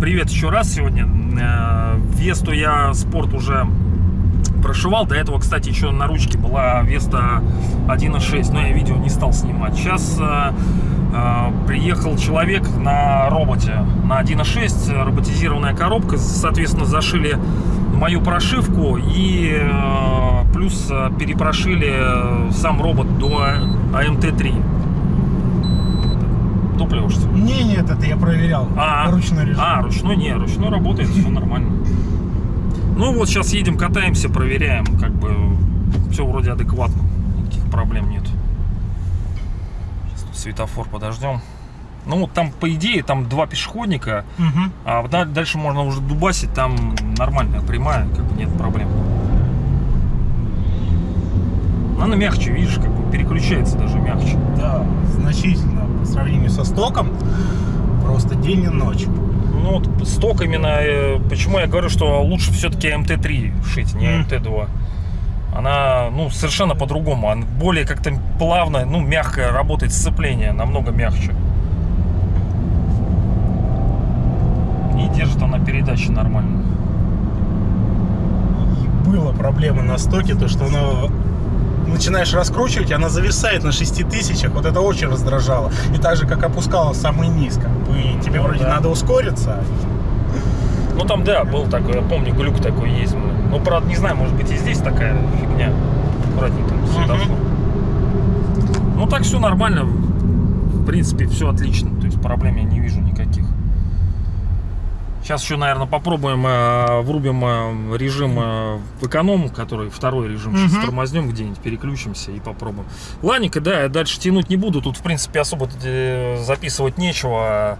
Привет еще раз сегодня. Э, Весту я спорт уже прошивал. До этого, кстати, еще на ручке была Веста 1.6, но я видео не стал снимать. Сейчас э, э, приехал человек на роботе на 1.6, роботизированная коробка. Соответственно, зашили мою прошивку и э, плюс э, перепрошили сам робот до АМТ-3. Топливо, что ли? Не, нет, это я проверял. А, Ручной режим. А, ручной не, ручной работает, все нормально. Ну вот сейчас едем, катаемся, проверяем, как бы все вроде адекватно, никаких проблем нет. Сейчас тут светофор подождем. Ну вот там по идее там два пешеходника, Мгм. а да- дальше можно уже дубасить, там нормальная прямая, как бы нет проблем. Она мягче, видишь, как бы переключается даже мягче. Да, значительно по сравнению со стоком. Просто день и ночь. Ну вот сток именно, э, почему я говорю, что лучше все-таки МТ-3 шить, не Мгм. МТ-2. Она, ну, совершенно по-другому. Она более как-то плавно, ну, мягко работает сцепление, намного мягче. И держит она передачи нормально. И была проблема на стоке, то что она начинаешь раскручивать, она зависает на 6 тысячах. Вот это очень раздражало. И так же, как опускалась самый низ. Как бы, и тебе Ну вроде да. надо ускориться. Ну там, да, был такой, я помню, глюк такой есть. Ну, правда, не знаю, может быть и здесь такая фигня. Аккуратненько, светофор. Ну так все нормально. В принципе, все отлично. То есть проблем я не. Сейчас еще, наверное, попробуем, э, врубим э, режим э, в эконом, который второй режим. Сейчас тормознем где-нибудь, переключимся и попробуем. Ладненько, да, я дальше тянуть не буду. Тут, в принципе, особо э, записывать нечего.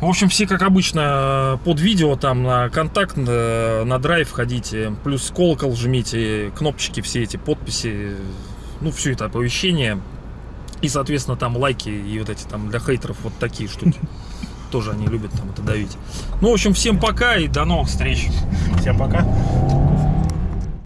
В общем, все, как обычно, под видео там на контакт, э, на драйв ходите, плюс колокол жмите, кнопочки все эти, подписи, ну, все это оповещение. И, соответственно, там лайки и вот эти там для хейтеров вот такие штуки. Тоже они любят там это давить. Ну, в общем, всем пока и до новых встреч. Всем пока.